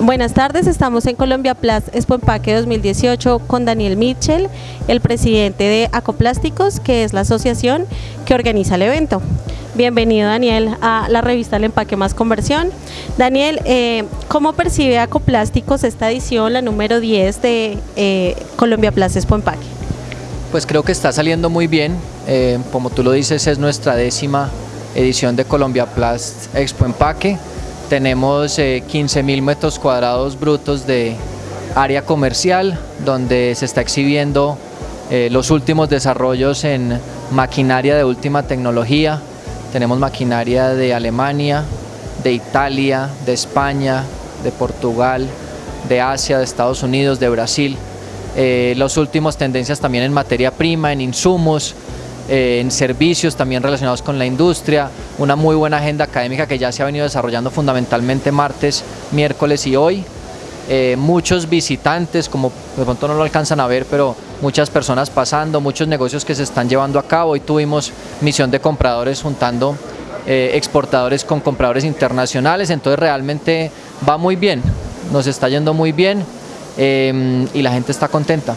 Buenas tardes, estamos en Colombia Plus Expo Empaque 2018 con Daniel Mitchell, el presidente de Acoplásticos, que es la asociación que organiza el evento. Bienvenido Daniel a la revista El Empaque Más Conversión. Daniel, eh, ¿cómo percibe Acoplásticos esta edición, la número 10 de eh, Colombia Plus Expo Empaque? Pues creo que está saliendo muy bien, eh, como tú lo dices es nuestra décima edición de Colombia Plus Expo Empaque tenemos 15 eh, mil metros cuadrados brutos de área comercial donde se está exhibiendo eh, los últimos desarrollos en maquinaria de última tecnología. Tenemos maquinaria de Alemania, de Italia, de España, de Portugal, de Asia, de Estados Unidos, de Brasil. Eh, las últimas tendencias también en materia prima, en insumos, eh, en servicios también relacionados con la industria, una muy buena agenda académica que ya se ha venido desarrollando fundamentalmente martes, miércoles y hoy. Eh, muchos visitantes, como de pronto no lo alcanzan a ver, pero muchas personas pasando, muchos negocios que se están llevando a cabo. Hoy tuvimos misión de compradores juntando eh, exportadores con compradores internacionales, entonces realmente va muy bien, nos está yendo muy bien y la gente está contenta.